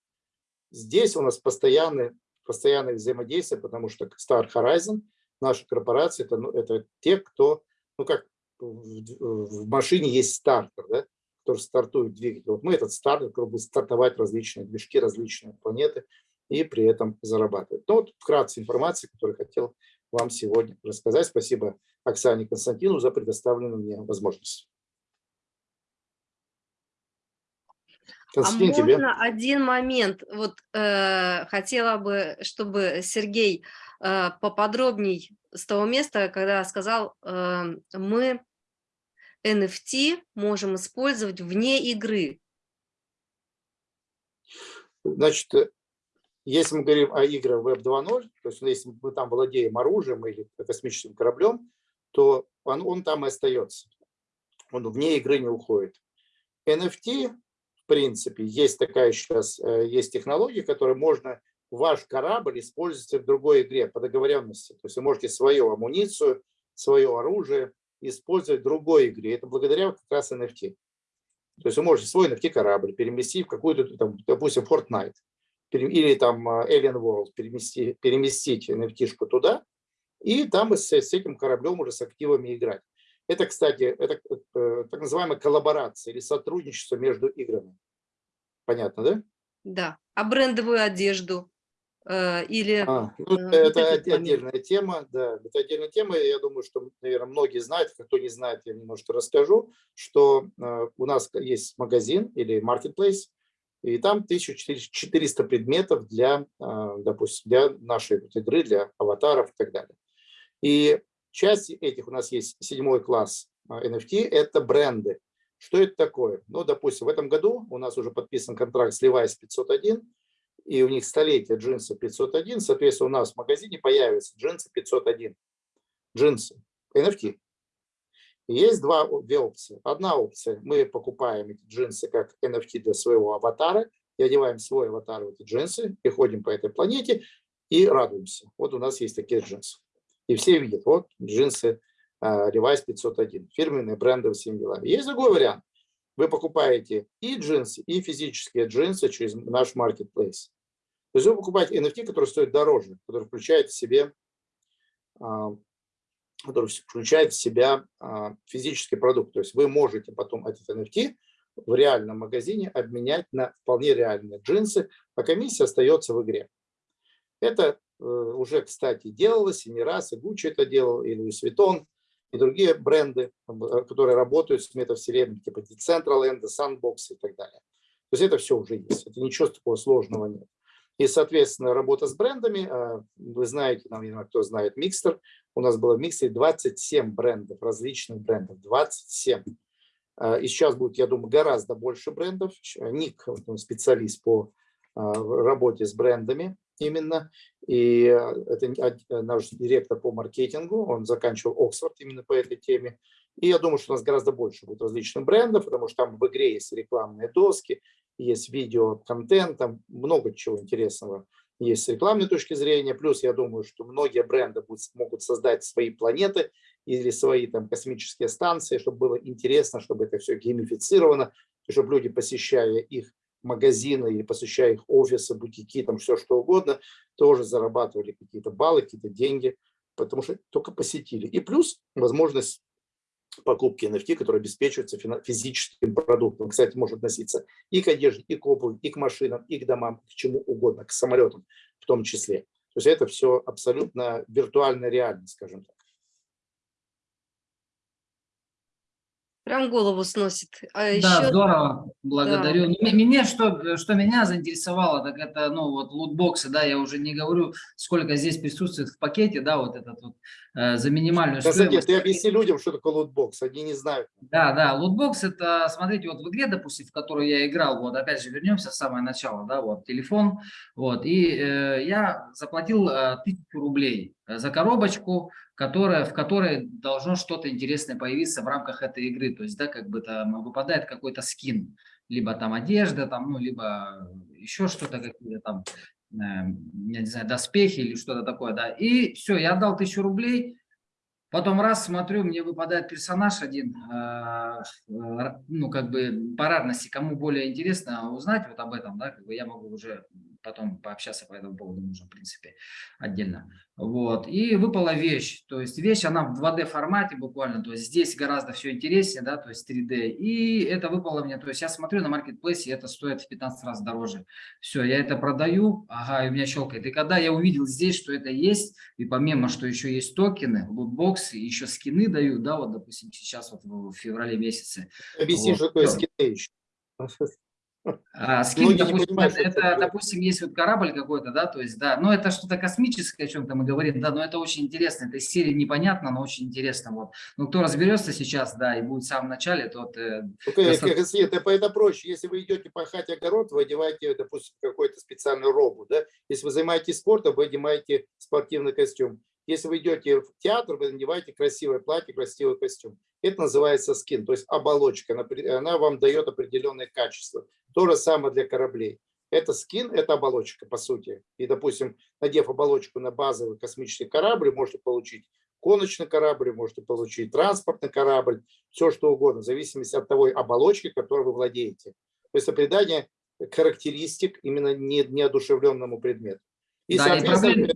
Здесь у нас постоянное, постоянное взаимодействие, потому что Star Horizon, наша корпорация, это, ну, это те, кто, ну как в, в машине есть стартер, да, который стартует двигатель. Вот мы этот стартер, который будет стартовать различные движки, различные планеты и при этом зарабатывать. Ну вот вкратце информация, которую хотел вам сегодня рассказать. Спасибо Оксане Константину за предоставленную мне возможность. Константин, а тебе. можно один момент? Вот э, хотела бы, чтобы Сергей э, поподробней с того места, когда сказал, э, мы NFT можем использовать вне игры. Значит, если мы говорим о играх Web 2.0, то есть если мы там владеем оружием или космическим кораблем, то он, он там и остается. Он вне игры не уходит. NFT, принципе, есть такая сейчас, э, есть технология, которой можно ваш корабль использовать в другой игре по договоренности. То есть вы можете свою амуницию, свое оружие использовать в другой игре. Это благодаря как раз NFT. То есть вы можете свой NFT корабль переместить в какую-то, допустим, Fortnite или там а, Alien World перемести, переместить nft туда, и там с, с этим кораблем уже с активами играть. Это, кстати, это э, так называемая коллаборация или сотрудничество между играми. Понятно, да? Да. А брендовую одежду э, или... А, ну, э, это отдельная тема, да, это отдельная тема. Я думаю, что, наверное, многие знают, кто не знает, я немножко расскажу, что у нас есть магазин или marketplace, и там 1400 предметов для, допустим, для нашей игры, для аватаров и так далее. И часть этих у нас есть седьмой класс NFT, это бренды. Что это такое? Ну, допустим, в этом году у нас уже подписан контракт с Levi's 501, и у них столетие джинсы 501, соответственно, у нас в магазине появятся джинсы 501. Джинсы, NFT. Есть два, две опции. Одна опция, мы покупаем эти джинсы как NFT для своего аватара, и одеваем свой аватар в эти джинсы, и по этой планете и радуемся. Вот у нас есть такие джинсы. И все видят, вот джинсы uh, Levi's 501, фирменные бренды всем делами. Есть другой вариант. Вы покупаете и джинсы, и физические джинсы через наш marketplace. То есть вы покупаете NFT, который стоит дороже, который включает в себе uh, который включает в себя а, физический продукт. То есть вы можете потом этот NFT в реальном магазине обменять на вполне реальные джинсы, а комиссия остается в игре. Это уже, кстати, делалось и не раз, и Gucci это делал, и Louis Vuitton, и другие бренды, э, которые работают с метавселенной, типа Decentraland, Sandbox и так далее. То есть это все уже есть, это ничего такого сложного нет. И, соответственно, работа с брендами, а, вы знаете, наверное, кто знает Микстер, у нас было в Миксере 27 брендов, различных брендов, 27. А, и сейчас будет, я думаю, гораздо больше брендов. Ник, специалист по работе с брендами именно. И это наш директор по маркетингу, он заканчивал Оксфорд именно по этой теме. И я думаю, что у нас гораздо больше будет различных брендов, потому что там в игре есть рекламные доски, есть видео, контент, там много чего интересного есть с рекламной точки зрения. Плюс я думаю, что многие бренды будут, могут создать свои планеты или свои там космические станции, чтобы было интересно, чтобы это все геймифицировано, чтобы люди, посещая их магазины или посещая их офисы, бутики, там все что угодно, тоже зарабатывали какие-то баллы, какие-то деньги, потому что только посетили. И плюс возможность покупки NFT, которые обеспечиваются физическим продуктом. Кстати, может относиться и к одежде, и к обуви, и к машинам, и к домам, к чему угодно, к самолетам в том числе. То есть это все абсолютно виртуально реально, скажем так. Прям голову сносит. А Да, еще здорово, благодарю. М- Меня, что, что меня заинтересовало, так это, ну, вот лутбоксы, да, я уже не говорю, сколько здесь присутствует в пакете, да, вот этот вот э, за минимальную Константин, стоимость. ты объясни людям, что такое лутбокс, они не знают. Да, да, лутбокс это, смотрите, вот в игре, допустим, в которую я играл, вот опять же вернемся в самое начало, да, вот телефон, вот, и э, я заплатил э, тысячу рублей э, за коробочку, которая, в которой должно что-то интересное появиться в рамках этой игры, то есть, да, как бы там выпадает какой-то скин, либо там одежда, там, ну, либо еще что-то, какие-то там, э, я не знаю, доспехи или что-то такое, да, и все, я отдал тысячу рублей, Потом раз смотрю, мне выпадает персонаж один, э, ну, как бы по рарности, кому более интересно узнать вот об этом, да, как бы я могу уже потом пообщаться по этому поводу, можно, в принципе, отдельно. Вот, и выпала вещь, то есть вещь, она в 2D формате буквально, то есть здесь гораздо все интереснее, да, то есть 3D, и это выпало мне, то есть я смотрю на маркетплейсе, это стоит в 15 раз дороже. Все, я это продаю, ага, и у меня щелкает. И когда я увидел здесь, что это есть, и помимо, что еще есть токены, лутбоксы, еще скины дают, да, вот, допустим, сейчас вот в феврале месяце. Объясни, Вот. что такое скины еще. А, скин, Многие не допустим, это, это допустим, есть вот корабль какой-то, да, то есть, да, но это что-то космическое, о чем-то мы говорим, да, но это очень интересно, это из серии непонятно, но очень интересно, вот. Ну, кто разберется сейчас, да, и будет в самом начале, тот... э, Только, Достаточно. это, это проще. Если вы идете пахать огород, вы одеваете, допустим, какой-то специальную робу. Да? Если вы занимаетесь спортом, вы одеваете спортивный костюм. Если вы идете в театр, вы надеваете красивое платье, красивый костюм. Это называется скин, то есть оболочка. Она, вам дает определенные качества. То же самое для кораблей. Это скин, это оболочка, по сути. И, допустим, надев оболочку на базовый космический корабль, можете получить гоночный корабль, можете получить транспортный корабль, все что угодно, в зависимости от той оболочки, которой вы владеете. То есть это придание характеристик именно не- неодушевленному предмету. И, Да, и соответственно,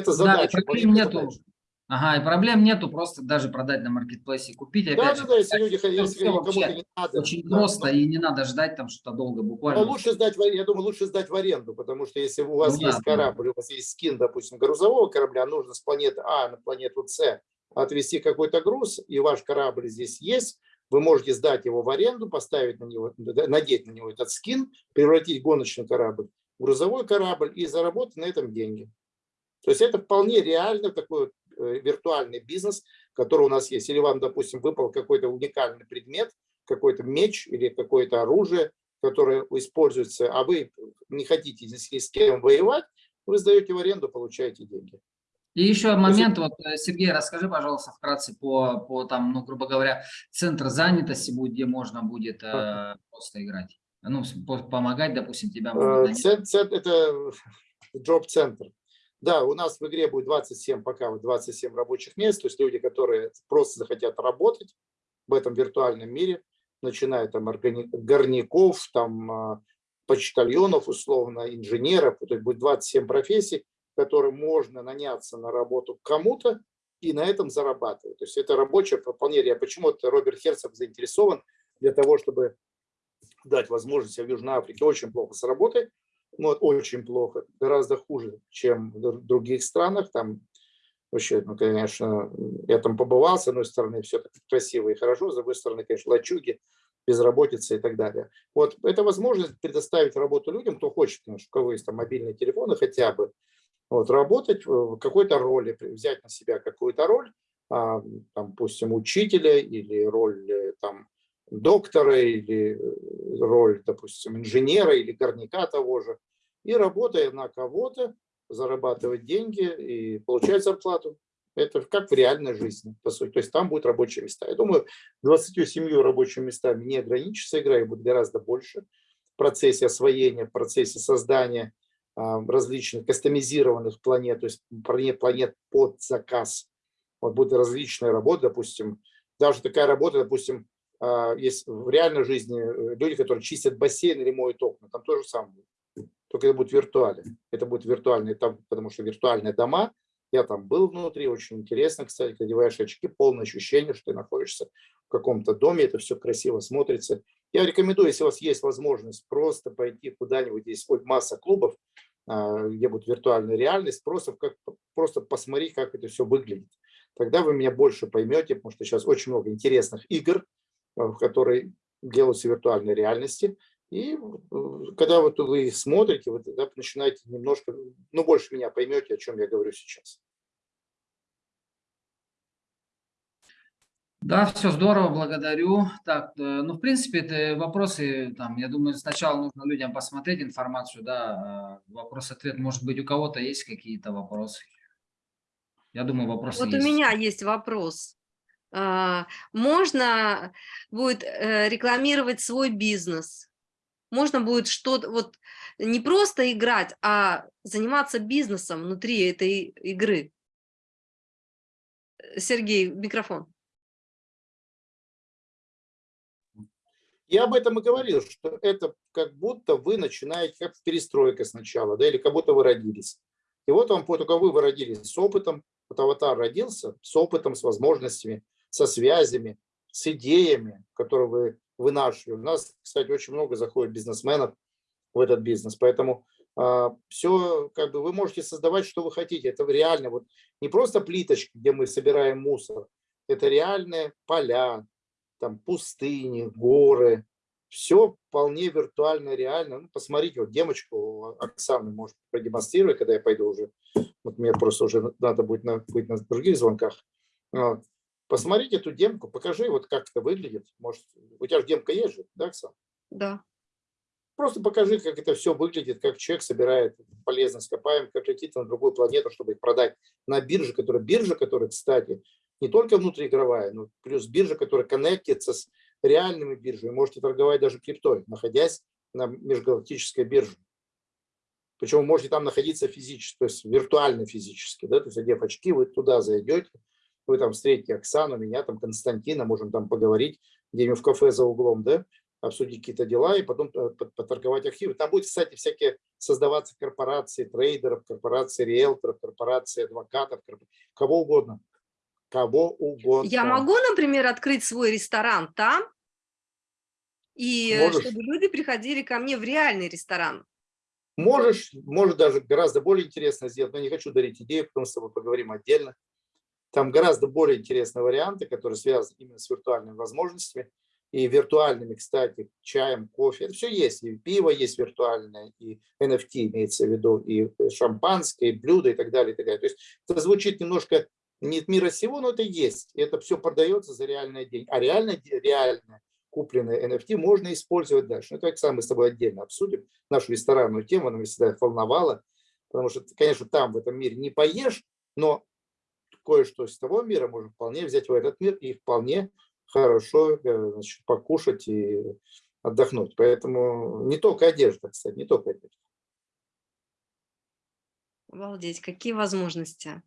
проблем- это Да, и задача. проблем маленькая нету. задача. Ага, и проблем нету, просто даже продать на маркетплейсе, купить, опять Да, же. да, да, если люди, если кому-то не надо. Очень да, просто, но- и не надо ждать там что-то долго, буквально. но лучше сдать, я думаю, лучше сдать в аренду, потому что если у вас Ну да, есть да. корабль, у вас есть скин, допустим, грузового корабля, нужно с планеты А на планету С отвезти какой-то груз, и ваш корабль здесь есть, вы можете сдать его в аренду, поставить на него, да, надеть на него этот скин, превратить гоночный корабль в грузовой корабль и заработать на этом деньги. То есть это вполне реально такой э, виртуальный бизнес, который у нас есть. Или вам, допустим, выпал какой-то уникальный предмет, какой-то меч или какое-то оружие, которое используется, а вы не хотите с кем воевать, вы сдаете в аренду, получаете деньги. И еще момент, вот, э, Сергей, расскажи, пожалуйста, вкратце по, по там, ну, грубо говоря, центр занятости будет, где можно будет э, просто играть. Ну, помогать, допустим, тебя Э, нанять. цен- цен- Это джоб-центр. Да, у нас в игре будет 27, пока вот 27 рабочих мест, то есть люди, которые просто захотят работать в этом виртуальном мире, начиная там органи- горняков, там а, почтальонов, условно, инженеров, то есть будет 27 профессий, которым можно наняться на работу кому-то и на этом зарабатывать. То есть это рабочее вполне реально. Почему-то Роберт Херцог заинтересован для того, чтобы дать возможность в Южной Африке очень плохо с работой, ну, очень плохо, гораздо хуже, чем в др- других странах. Там вообще, ну, конечно, я там побывал, с одной стороны, все так красиво и хорошо, с другой стороны, конечно, лачуги, безработица и так далее. Вот это возможность предоставить работу людям, кто хочет, конечно, у кого есть там мобильные телефоны хотя бы, вот, работать в какой-то роли, взять на себя какую-то роль, а, там, допустим, учителя или роль э, там, доктора или э, роль, допустим, инженера или горняка того же, и работая на кого-то, зарабатывать деньги и получать зарплату. Это как в реальной жизни, по сути. То есть там будут рабочие места. Я думаю, 27 рабочими местами не ограничится игра, их будет гораздо больше в процессе освоения, в процессе создания а, различных кастомизированных планет, то есть планет, под заказ. Вот будут различные работы, допустим, даже такая работа, допустим, есть в реальной жизни э, люди, которые чистят бассейн или моют окна, там то же самое. Только это будет виртуально. Это будет виртуальный этап, потому что виртуальные дома, я там был внутри, очень интересно, кстати, ты одеваешь очки, полное ощущение, что ты находишься в каком-то доме, это все красиво смотрится. Я рекомендую, если у вас есть возможность, просто пойти куда-нибудь, есть хоть масса клубов, а, где будет виртуальная реальность, просто, как, просто посмотреть, как это все выглядит. Тогда вы меня больше поймете, потому что сейчас очень много интересных игр, а, которые делаются в виртуальной реальности. И э, когда вот вы смотрите, вы тогда начинаете немножко, ну, больше меня поймете, о чем я говорю сейчас. Да, все здорово, благодарю. Так, э, ну, в принципе, это вопросы, там, я думаю, сначала нужно людям посмотреть информацию, да, э, вопрос-ответ, может быть, у кого-то есть какие-то вопросы? Я думаю, вопросы Вот есть. у меня есть вопрос. А, Можно будет э, рекламировать свой бизнес? Можно будет что-то, вот не просто играть, а заниматься бизнесом внутри этой игры? Сергей, микрофон. Я об этом и говорил, что это как будто вы начинаете, как перестройка сначала, да, или как будто вы родились. И вот вам, только вы родились с опытом, вот аватар родился с опытом, с возможностями, со связями, с идеями, которые вы вынашивали. У нас, кстати, очень много заходит бизнесменов в этот бизнес, поэтому а, все, как бы вы можете создавать, что вы хотите. Это реально, вот не просто плиточки, где мы собираем мусор, это реальные поля, там пустыни, горы, все вполне виртуально, реально. Ну, посмотрите, вот демочку Оксаны может продемонстрировать, когда я пойду уже. Вот мне просто уже надо будет на, быть на других звонках. Вот. Посмотрите эту демку, покажи, вот как это выглядит. Может, у тебя же демка есть же, да, Оксана? Да. Просто покажи, как это все выглядит, как человек собирает полезные ископаемые, как летит на другую планету, чтобы их продать на бирже, которая биржа, которая, кстати, не только внутриигровая, но плюс биржа, которая коннектится с реальными биржами. Можете торговать даже криптой, находясь на межгалактической бирже. Причем вы можете там находиться физически, то есть виртуально физически. Да? То есть одев очки, вы туда зайдете, вы там встретите Оксану, меня, там Константина, можем там поговорить где-нибудь в кафе за углом, да, обсудить какие-то дела и потом э, поторговать архивы. Там будет, кстати, всякие создаваться корпорации трейдеров, корпорации риэлторов, корпорации адвокатов, кого угодно кого угодно. Я могу, например, открыть свой ресторан там, и Можешь. чтобы люди приходили ко мне в реальный ресторан. Можешь, может даже гораздо более интересно сделать, но не хочу дарить идею, потому что с тобой поговорим отдельно. Там гораздо более интересные варианты, которые связаны именно с виртуальными возможностями и виртуальными, кстати, чаем, кофе. Это все есть. И пиво есть виртуальное, и NFT имеется в виду, и шампанское, и блюда, и так далее. И так далее. То есть это звучит немножко нет мира сего, но это есть. Это все продается за реальные деньги. А реально, реально купленные NFT можно использовать дальше. Ну, Оксана, мы с тобой отдельно обсудим нашу ресторанную тему, она меня всегда волновала, потому что, конечно, там, в этом мире не поешь, но кое-что из того мира можно вполне взять в этот мир и вполне хорошо э, значит, покушать и отдохнуть. Поэтому не только одежда, кстати, не только одежда. Обалдеть, какие возможности.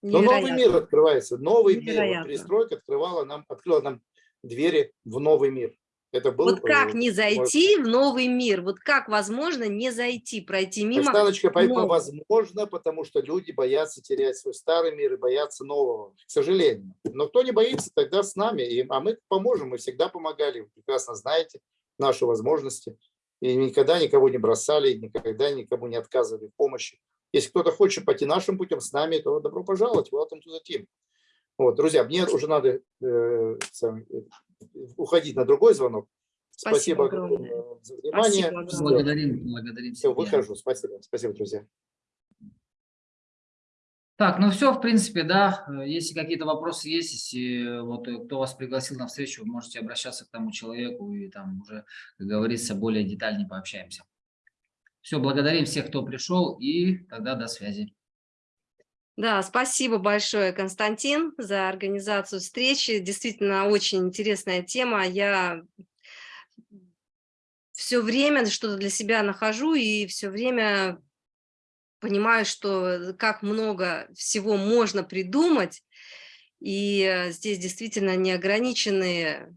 Но новый Невероятно. мир открывается, новый мир. Вот Невероятно. перестройка открывала нам, открыла нам двери в новый мир. Это был, Вот как э, не зайти в новый мир? Вот как возможно не зайти, пройти мимо? Оксаночка, поэтому возможно, потому что люди боятся терять свой старый мир и боятся нового, к сожалению. Но кто не боится, тогда с нами, и, а мы поможем, мы всегда помогали, вы прекрасно знаете наши возможности. И никогда никого не бросали, никогда никому не отказывали в помощи. Если кто-то хочет пойти нашим путем с нами, то добро пожаловать, welcome to the team. Вот, друзья, мне уже надо э, уходить на другой звонок. Спасибо Спасибо, огромное. за внимание. Спасибо огромное. Благодарим, благодарим. Все, выхожу. Спасибо. Спасибо, друзья. Так, ну все, в принципе, да. Если какие-то вопросы есть, если э, вот э, кто вас пригласил на встречу, вы можете обращаться к тому человеку и там уже, как говорится, более детальнее пообщаемся. Все, благодарим всех, кто пришел, и тогда до связи. Да, спасибо большое, Константин, за организацию встречи. Действительно, очень интересная тема. Я все время что-то для себя нахожу и все время понимаю, что как много всего можно придумать. И здесь действительно неограниченные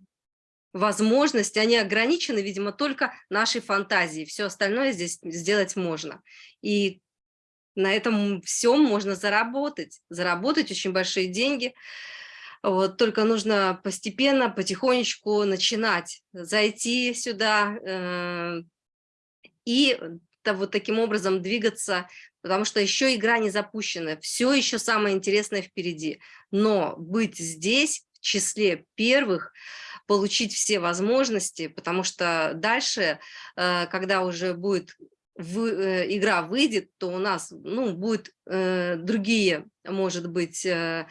возможности, они ограничены, видимо, только нашей фантазией. Все остальное здесь сделать можно. И на этом всем можно заработать, заработать очень большие деньги. Вот, только нужно постепенно, потихонечку начинать, зайти сюда э, и вот таким образом двигаться, потому что еще игра не запущена, все еще самое интересное впереди. Но быть здесь, в числе первых, получить все возможности, потому что дальше, э, когда уже будет в, э, игра выйдет, то у нас ну, будет э, другие, может быть, э,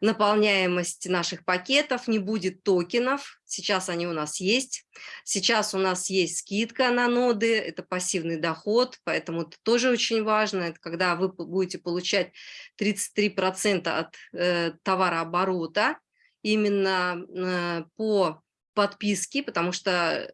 наполняемость наших пакетов, не будет токенов, сейчас они у нас есть. Сейчас у нас есть скидка на ноды, это пассивный доход, поэтому это тоже очень важно. Это когда вы будете получать 33% от э, товарооборота именно э, по подписке, потому что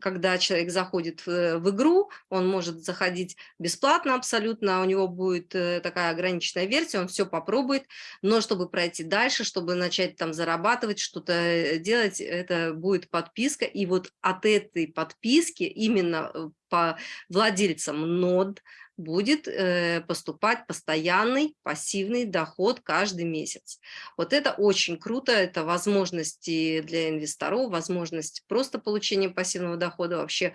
когда человек заходит в, в игру, он может заходить бесплатно абсолютно, у него будет э, такая ограниченная версия, он все попробует, но чтобы пройти дальше, чтобы начать там зарабатывать, что-то э, делать, это будет подписка, и вот от этой подписки именно э, по владельцам нод, будет э, поступать постоянный пассивный доход каждый месяц. Вот это очень круто, это возможности для инвесторов, возможность просто получения пассивного дохода вообще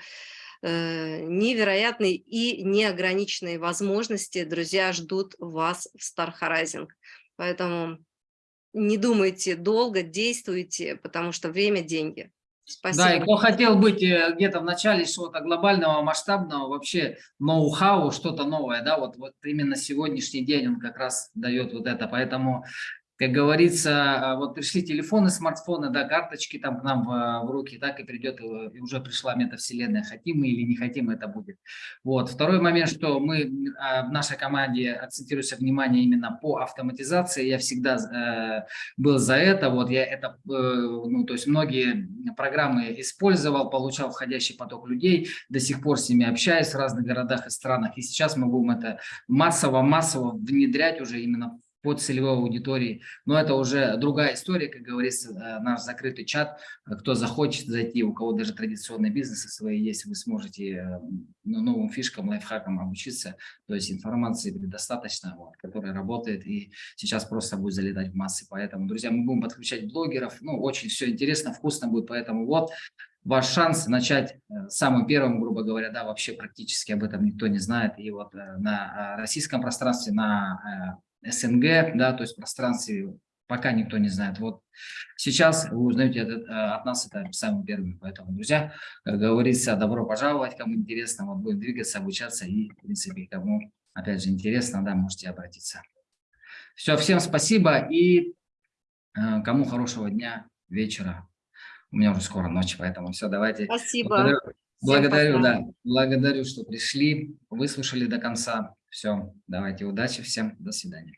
э, невероятные и неограниченные возможности, друзья, ждут вас в Star Horizon. Поэтому не думайте долго, действуйте, потому что время – деньги. Спасибо. Да, и кто хотел быть э, где-то в начале чего-то глобального, масштабного, вообще ноу-хау, что-то новое, да, вот, вот именно сегодняшний день он как раз дает вот это, поэтому как говорится, а, вот пришли телефоны, смартфоны, да, карточки там к нам в, в руки, так и придет, и уже пришла метавселенная, хотим мы или не хотим, это будет. Вот. Второй момент, что мы а, в нашей команде акцентируется внимание именно по автоматизации, я всегда э, был за это, вот я это, э, ну, то есть многие программы использовал, получал входящий поток людей, до сих пор с ними общаюсь в разных городах и странах, и сейчас мы будем это массово-массово внедрять уже именно по целевой аудитории. Но это уже другая история, как говорится, э, наш закрытый чат. Кто захочет зайти, у кого даже традиционные бизнесы свои есть, вы сможете э, ну, новым фишкам, лайфхакам обучиться. То есть информации предостаточно, вот, которая работает и сейчас просто будет залетать в массы. Поэтому, друзья, мы будем подключать блогеров. Ну, очень все интересно, вкусно будет. Поэтому вот ваш шанс начать э, самым первым, грубо говоря, да, вообще практически об этом никто не знает. И вот на российском пространстве, на СНГ, да, то есть пространстве пока никто не знает. Вот сейчас вы узнаете от, э, от нас это самым первым. Поэтому, друзья, как говорится, добро пожаловать, кому интересно, вот будем двигаться, обучаться и, в принципе, кому, опять же, интересно, да, можете обратиться. Все, всем спасибо и э, кому хорошего дня, вечера. У меня уже скоро ночь, поэтому все, давайте. Спасибо. Благодарю, благодарю да, благодарю, что пришли, выслушали до конца. Все, давайте, удачи всем, до свидания.